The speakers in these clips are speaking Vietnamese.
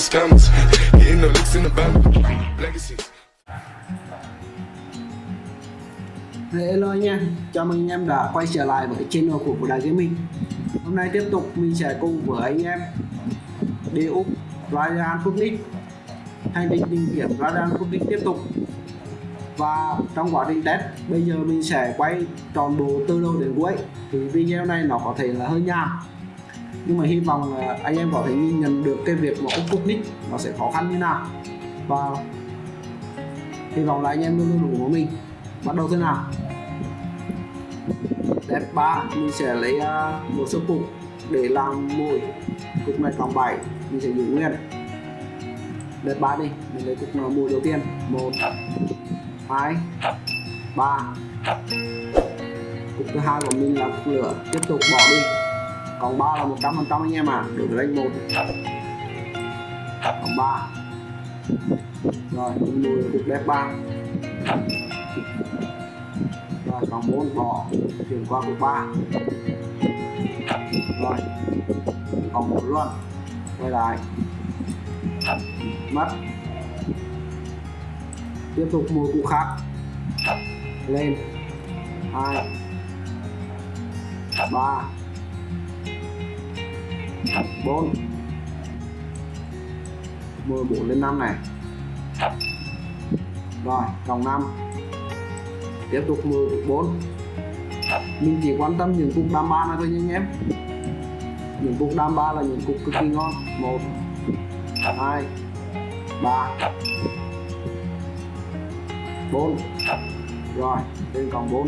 the scammers. Getting the licks in the band. Legacy. Hello anh em, chào mừng anh em đã quay trở lại với channel của Vũ Đài Gaming Hôm nay tiếp tục mình sẽ cùng với anh em đi Úc Ryan Public, Hành trình tìm kiếm Ryan Public tiếp tục Và trong quá trình test, bây giờ mình sẽ quay tròn bộ từ đầu đến cuối Thì video này nó có thể là hơi nhàm nhưng mà hy vọng là anh em có thể nhìn nhận được cái việc mà Úc nick nó sẽ khó khăn như nào. Và hy vọng là anh em luôn luôn ủng hộ mình. Bắt đầu thế nào? Step 3 mình sẽ lấy uh, một số cục để làm mồi cục này cộng 7 mình sẽ giữ nguyên. Step 3 đi mình lấy cục mồi đầu tiên? 1 2 3 cục thứ hai của mình là cục lửa. Tiếp tục bỏ đi còn ba là một trăm phần trăm anh em à. Được lấy một còn ba. Rồi mùi cực đẹp ba. Rồi, còn bốn bỏ chuyển qua cục ba. Rồi, còn một luôn quay lại. Mất. Tiếp tục mua cục khác. Lên. Hai. Ba bốn. Mười bốn lên năm này. Rồi cộng 5 tiếp tục 10 cục 4 mình chỉ quan tâm những cục đam ba này thôi nha anh em. Những cục đam ba là những cục cực kỳ ngon. 1 2 3 4 rồi lên còn 4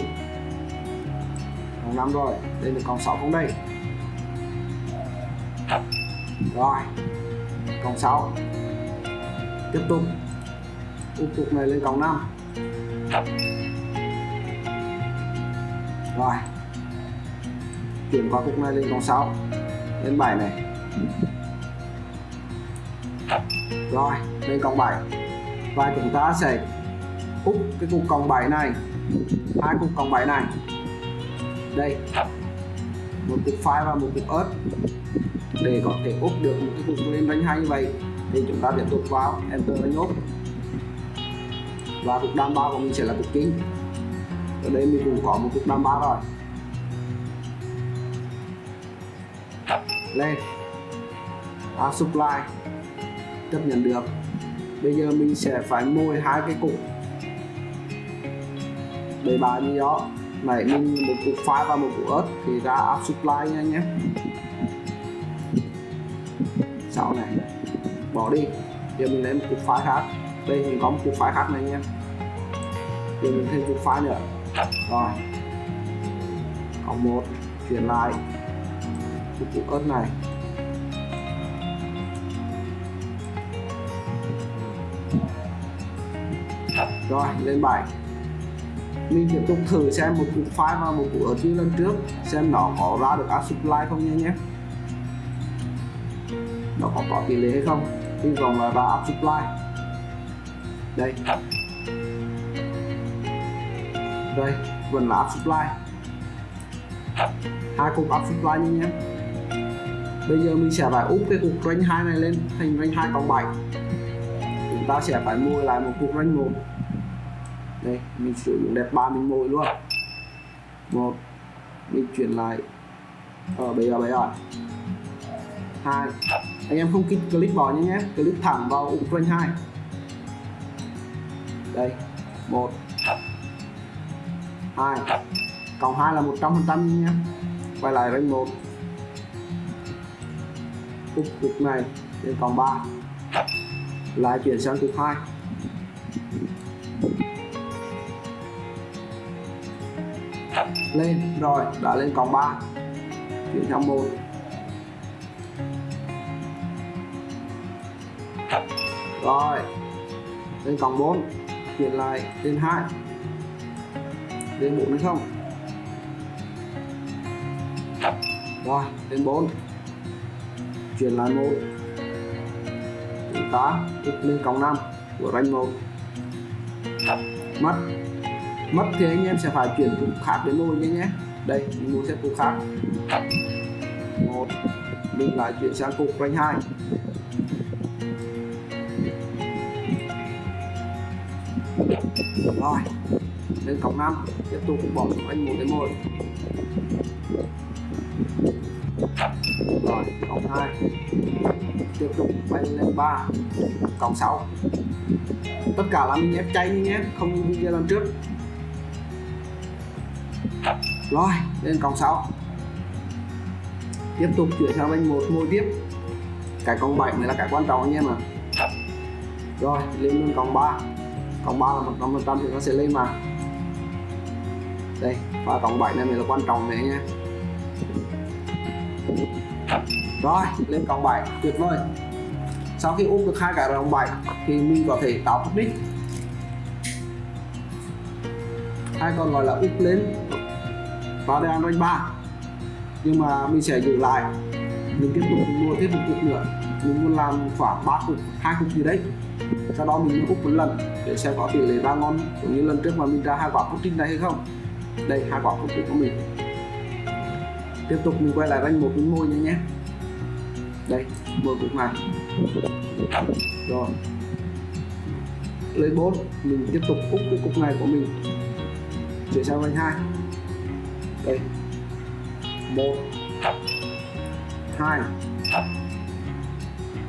còn 5 rồi lên được còn 6 không đây rồi còn 6 tiếp tục. Úp cục này lên cộng 5 rồi, chuyển qua cục này lên cộng 6 lên 7 này. Rồi, lên cộng 7 và chúng ta sẽ úp cái cục cộng 7 này. Hai cục cộng 7 này. Đây. Một cục phai và một cục ớt để có thể úp được một cái cục lên bánh hay như vậy thì chúng ta tiếp tục vào enter và nhốt. Và cục đam bao của mình sẽ là cục chính ở đây mình cũng có một cục đam bao rồi. Lên. À, supply. Chấp nhận được. Bây giờ mình sẽ phải môi hai cái cục. Để bán như đó. Này mình một cục phai và một cục ớt thì ra add supply nha nhé sau này. Bỏ đi. Giờ mình lấy một cục phái khác. Đây, mình có một cục phái khác này nha. Giờ mình thêm cục phái nữa. Rồi. Cộng một. Chuyển lại. Cục cục ớt này. Rồi, lên bài. Mình tiếp tục thử xem một cục file và một cục ớt như lần trước, xem nó có ra được add supply không nha nhé nó có có tỷ lệ hay không? Hy vọng là ra add supply. Đây. Đây vẫn là app supply. Hai cục app supply nha nhé bây giờ mình sẽ phải úp cái cục range 2 này lên thành range 2 cộng 7 chúng ta sẽ phải mua lại một cục range 1 đây mình sử dụng đẹp ba mình mua luôn. Một mình chuyển lại. Ở bây giờ bây giờ. Hai anh em không click clip nhé nhé. Click thẳng vào Ukraine 2 đây, một. 2 cộng 2 là 100 phần trăm nhé quay lại rank 1 cục cục này lên còn 3 lại chuyển sang cục 2 lên, rồi, đã lên còn 3 chuyển sang 1 rồi. Lên còn 4 chuyển lại lên 2 lên 4 hay không? Rồi, lên 4 chuyển lại 1 chúng ta úp lên cộng 5 của ranh 1 mất. Mất thì anh em sẽ phải chuyển cục khác đến môi nhé nhé. Đây, mình muốn xếp cục khác. Một. Mình lại chuyển sang cục ranh 2 rồi, lên cổng 5 tiếp tục bỏ xuống anh một đến một. Rồi cổng 2 tiếp tục bay lên 3 cổng 6 tất cả là mình ép chay nhé, không như video lần trước. Rồi, lên cổng 6 tiếp tục chuyển sang bên một môi tiếp. Cái cổng 7 này là cái quan trọng anh em ạ. Rồi, lên lên cổng 3 cộng 3 là một trăm phần trăm thì nó sẽ lên mà. Đây và cộng 7 này mới là quan trọng đấy nha rồi, lên cộng 7 tuyệt vời. Sau khi úp được hai cái cộng 7 thì mình có thể tạo public hay còn gọi là úp lên vào đây rank 3 nhưng mà mình sẽ giữ lại, mình tiếp tục mua tiếp một cục nữa. Mình muốn làm khoảng ba cục, hai cục gì đấy sau đó mình úp một lần để xem có tỷ lệ ra ngon cũng như lần trước mà mình ra hai quả pudding này hay không. Đây hai quả pudding của mình. Tiếp tục mình quay lại ranh một miếng môi nha nhé. Đây môi cục này rồi. Lấy 4 mình tiếp tục úp cái cục này của mình. Chuyển sang ranh hai. Đây. Một. Hai.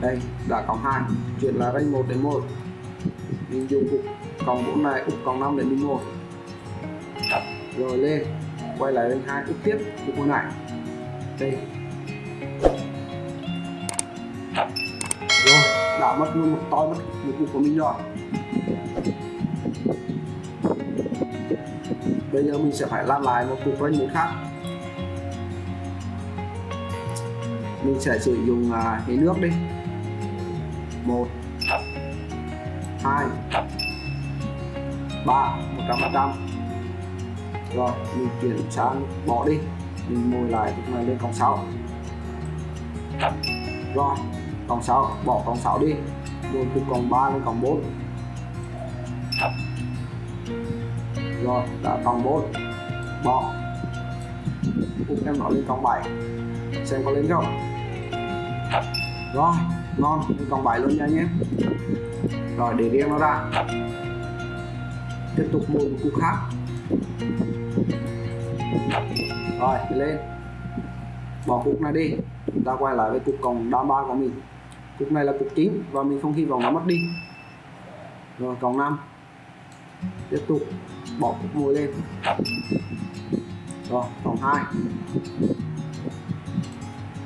Đây, đã có hai. Chuyển là ranh một đến một mình dùng cục cộng 4 này úp cộng 5 để mình 1 rồi lên quay lại rank 2 úp tiếp cục này. Đây. Rồi đã mất luôn một to mất một cục của mình rồi. Bây giờ mình sẽ phải làm lại một cục rank 1 khác. Mình sẽ sử dụng uh, nước đi. Một hai. Ba, một trăm phần trăm. Rồi, mình chuyển sang bỏ đi. Mình mồi lại lúc này lên cộng 6 rồi cộng 6 bỏ cộng 6 đi. Rồi từ cộng 3 lên cộng 4 rồi, đã cộng 4 bỏ. Úp em nó lên cộng 7 xem có lên không? Rồi, ngon. Lên cộng 7 luôn nha nhé rồi, để riêng nó ra. Tiếp tục mua một cục khác. Rồi lên. Bỏ cục này đi. Chúng ta quay lại với cục còng đa ba của mình. Cục này là cục chính và mình không hy vọng nó mất đi. Rồi còng 5 tiếp tục bỏ cục mồi lên. Rồi còng 2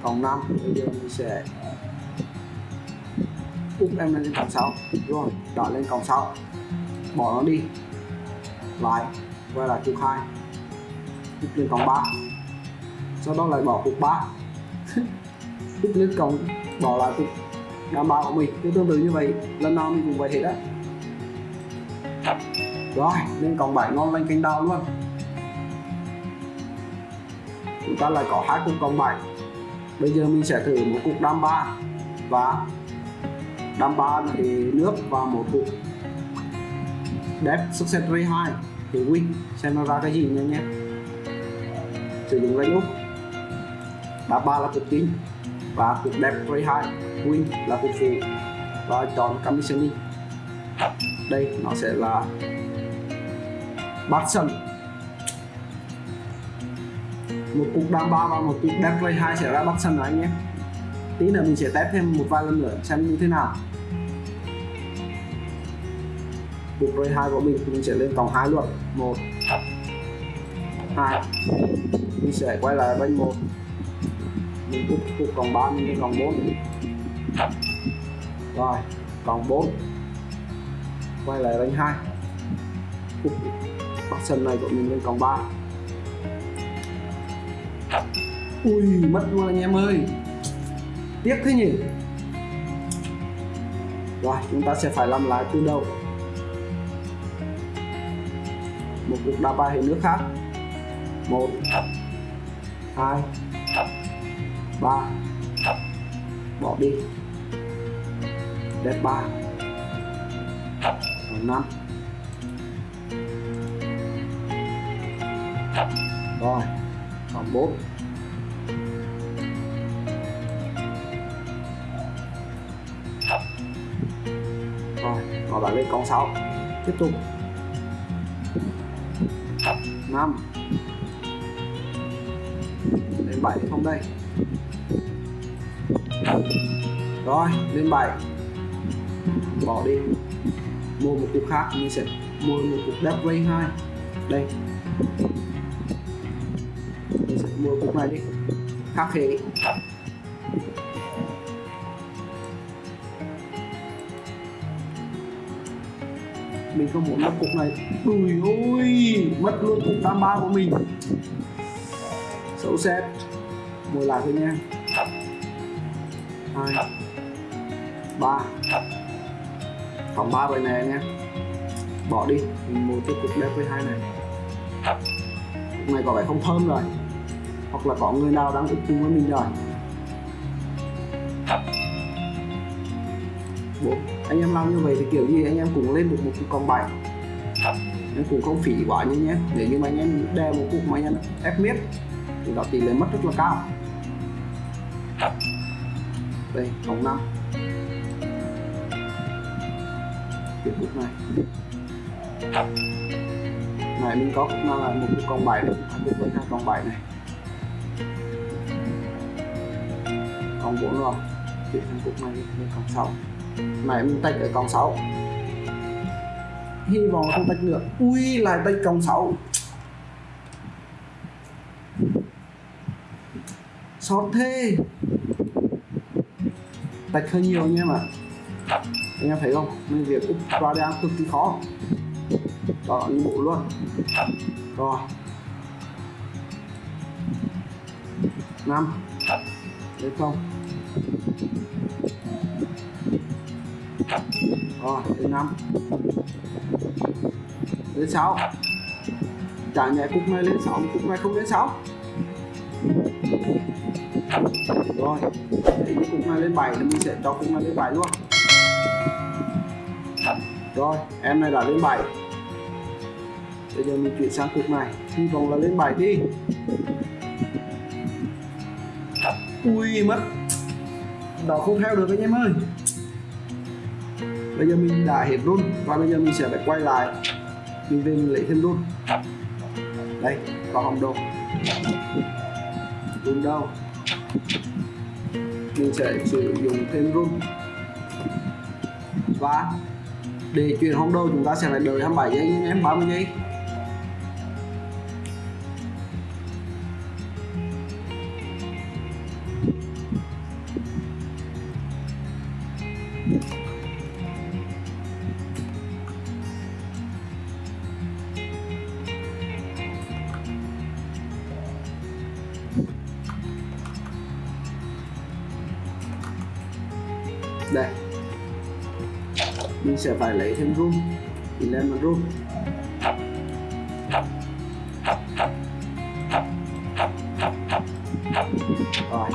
còng 5 bây giờ mình sẽ úp em lên còng 6 rồi đỏ lên còng 6 bỏ nó đi. Lại, quay lại cục 2 úp lên còng 3 sau đó lại bỏ cục 3 úp lên còng, bỏ lại cục đảm bảo của mình. Cứ tương tự như vậy. Lần nào mình cũng vậy hết á. Rồi, lên còng 7 ngon lên canh đào luôn. Chúng ta lại có hai cục còng 7 bây giờ mình sẽ thử một cục đam 3 và đảm bảo thì nước và một cục đẹp success ray 2 thì win xem nó ra cái gì nha nhé. Sử dụng lấy úp. Đam 3 là cục chính và cục đẹp ray 2 win là cục phụ. Và chọn commissioning đây, nó sẽ là bát sân. Một cục đam 3 và một cục đẹp ray 2 sẽ ra Batson rồi anh nhé tí nữa mình sẽ test thêm một vài lần nữa xem như thế nào. Cục ray 2 của mình mình sẽ lên vòng hai luôn. Một. Hai. Mình sẽ quay lại bên một. Mình cục cục vòng 3 mình lên vòng 4 rồi vòng 4 quay lại 2 cục bắc sân này của mình lên vòng 3 ui mất luôn anh em ơi tiếc thế nhỉ? Rồi chúng ta sẽ phải làm lại từ đầu. Một cục đá bài hệ nước khác. Một, hai, ba. Bỏ đi. Đẹp ba. Năm. Rồi bốn. Lên con 6 tiếp tục. 5 lên 7 không đây. Rồi lên 7 bỏ đi. Mua một cục khác mình sẽ mua một cục đắp ray 2 đây. Mình sẽ mua cục này đi. Khác hệ mình không muốn mất cục này. Ui ôi mất luôn cục tam ba của mình. Xấu xét. Mua lại thôi nha. Hai. Ba. Còn ba vậy này nha. Bỏ đi. Mình mua tiếp cục đẹp với hai này. Cục này có vẻ không thơm rồi. Hoặc là có người nào đang ức chung với mình rồi. Bộ, anh em làm như vậy thì kiểu gì anh em cũng lên được một cục con bảy anh cũng không phỉ quá như nhé. Nếu như mà anh em đeo một cục mà anh em ép miết thì đó tỷ lệ mất rất là cao. Đây vòng năm tiếp cục này. Này mình có cục nào là một cục con bảy này hai cục với hai con bảy này. Còn bốn rồi chuyển sang cục này lên con sáu mà em tách ở con sáu. Hy vọng không tách được ui, lại tách con sáu. Sót thế. Tách hơi nhiều nha mà anh em thấy không? Nên việc úp đây cực kỳ khó. Đó như bộ luôn. Rồi. Năm. Đấy không? Rồi, thứ năm. Lên sáu. Trả nhẹ cục này lên sáu cục này không lên sáu. Rồi để cái cục này lên bảy thì mình sẽ cho cục này lên bảy luôn. Rồi, em này đã lên bảy. bây giờ mình chuyển sang cục này hy vọng là lên bảy đi. Ui, mất. Đó không theo được anh em ơi bây giờ mình đã hết run và bây giờ mình sẽ phải quay lại. Mình về mình lấy thêm run. Đây có hồng đồ. Run đâu? Mình sẽ sử dụng thêm run. Và để chuyển hồng đồ, chúng ta sẽ phải đợi 27 giây anh em 30 giây. Mình sẽ phải lấy thêm room. Thì lên một room. Rồi,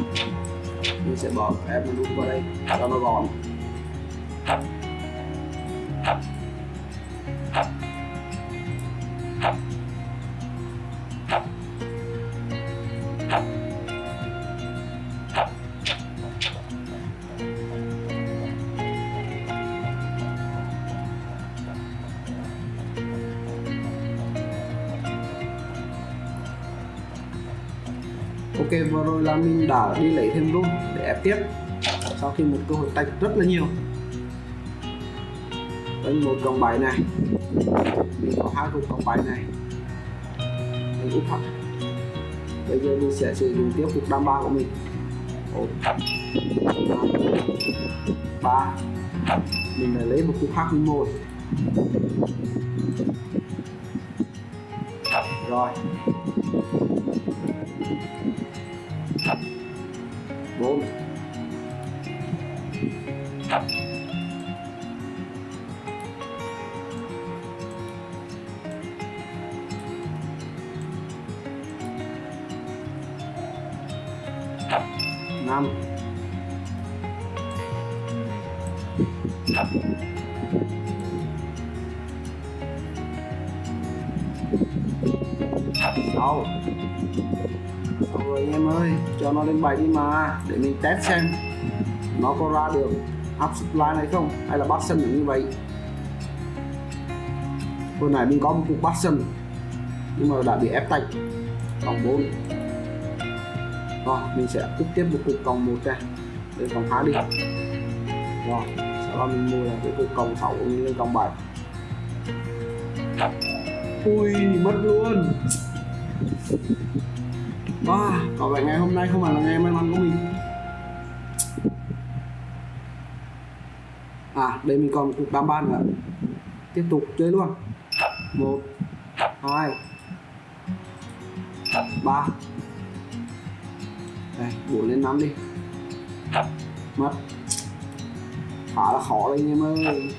mình sẽ bỏ em room vào đây. Cho nó gọn. Vừa rồi là mình đã đi lấy thêm room để ép tiếp. Sau khi một cơ hội tạch rất là nhiều. Đây một cộng bảy này. Mình có hai cục cộng bảy này. Mình úp hẳn. Bây giờ mình sẽ sử dụng tiếp cục đam ba của mình. Một ba. Mình lại lấy một cục khác mình một rồi. Bốn năm. Sáu. Xong rồi anh em ơi, cho nó lên 7 đi mà, để mình test xem nó có ra được up supply này không, hay là bắt sân như vậy. Hồi nãy mình có một cục bắt sân, nhưng mà đã bị ép tạch cộng 4 rồi, mình sẽ tiếp tiếp một cục cộng một ra lên cộng 2 đi. Rồi, sau đó mình mua là cái cục cộng 6 của mình lên cộng 7 ui, mất luôn wow, có à, vẻ ngày hôm nay không phải là ngày may mắn của mình. À đây mình còn một cục đam ban nữa. Tiếp tục chơi luôn. Một hai ba. Đây bốn lên năm đi. Mất. Khá là khó đây anh em ơi.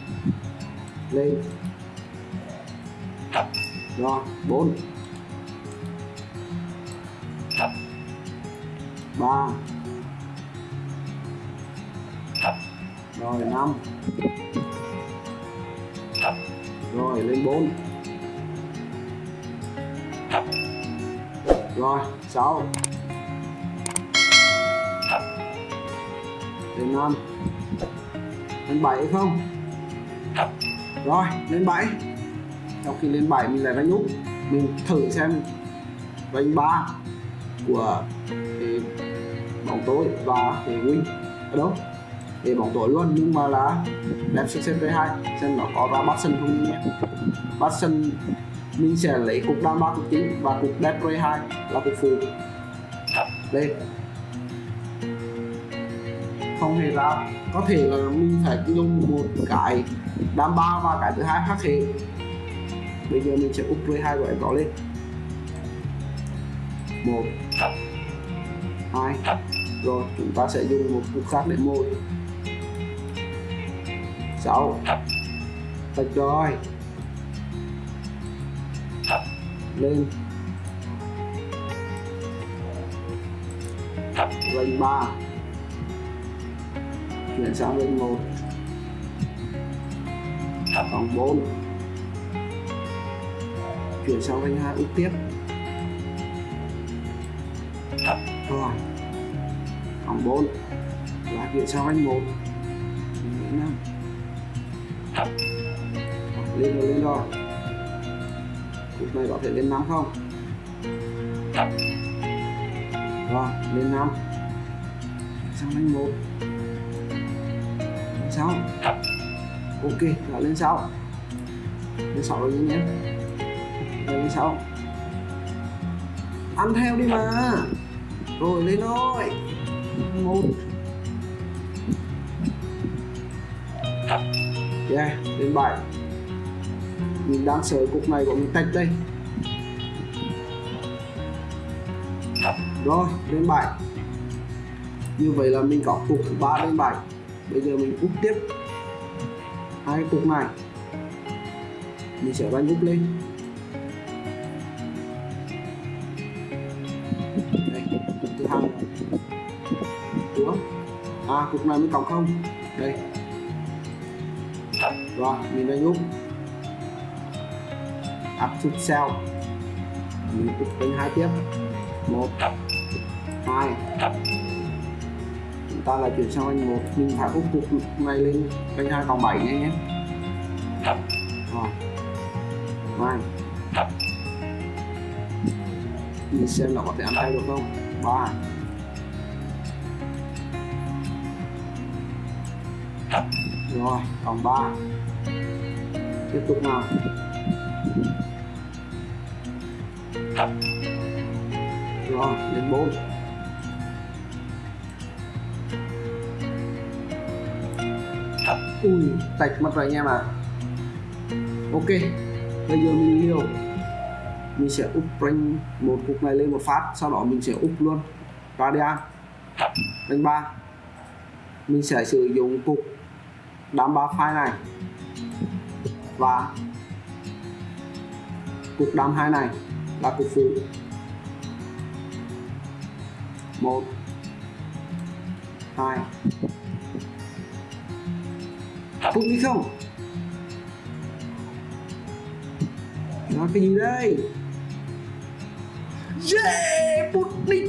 Lên. Rồi bốn. Ba. Rồi năm. Rồi lên bốn. Rồi sáu. Lên năm. Lên bảy không? Rồi lên bảy. Sau khi lên bảy mình lại đánh úp mình thử xem đánh ba của tôi tối và thầy win. Ở đâu? Để bóng tối luôn nhưng mà là đẹp success với hai, xem nó có ra bắt sân không nhé. Bắt sân mình sẽ lấy cục đam ba cục chính và cục đẹp V2 là cục phụ. Lên không hề ra. Có thể là mình phải dùng một cái đam ba và cái thứ hai khác hệ bây giờ mình sẽ úp V2 của em đó lên. Một. Hai rồi, chúng ta sẽ dùng một cục khác để môi sáu. Tạch rồi. Lên. Lên ba. Chuyển sang lên một. Còn bốn. Chuyển sang lên hai úp tiếp. Rồi còn bốn. Và chuyển sang range một. Năm lên rồi lên rồi. Cục này có thể lên 5 không? Rồi, lên 5 sang anh 1 lên 6 ok, đã lên 6 lên 6 rồi nhé rồi lên 6 ăn theo đi mà. Rồi, lên thôi một. Yeah đến bảy. Mình đang sới cục này của mình tách đây. Rồi, đến bảy. Như vậy là mình có cục thứ ba đến bảy. Bây giờ mình úp tiếp. Hai cục này. Mình sẽ đánh úp lên. Cục này mới cộng không. Đây. Rồi, mình đánh úp áp chút cell. Mình úp đánh hai tiếp. Một. Hai. Chúng ta lại chuyển sang anh một. Mình phải úp cục này lên đánh hai còn bảy nhé nhé. Rồi. Hai mình xem là có thể ăn tay được không? Ba. Rồi, còn ba. Tiếp tục nào. Rồi, đến bốn. Ui, tạch mất rồi anh em ạ. À. ok, bây giờ mình liều. Mình sẽ úp rank một cục này lên một phát, sau đó mình sẽ úp luôn. Radian đánh ba. Mình sẽ sử dụng cục đám ba file này. Và cục đám hai này là cục phụ một, hai. Phút đi không? Nó cái gì đây? Yeah Putnik đi.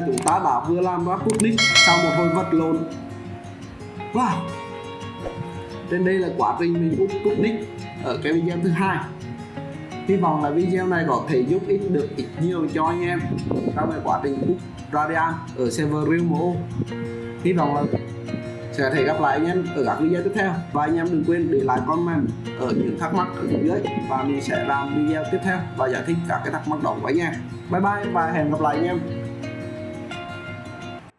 Là chúng ta đã vừa làm ra Putnik sau một hồi vật lộn. Wow. Trên đây là quá trình mình úp Putnik ở cái video thứ hai. Hy vọng là video này có thể giúp ích được ít nhiều cho anh em trong cái quá trình úp radian ở server realmo hy vọng là sẽ thể gặp lại anh em ở các video tiếp theo. Và anh em đừng quên để lại comment ở những thắc mắc ở phía dưới và mình sẽ làm video tiếp theo và giải thích các cái thắc mắc đó của anh em. Bye bye và hẹn gặp lại anh em.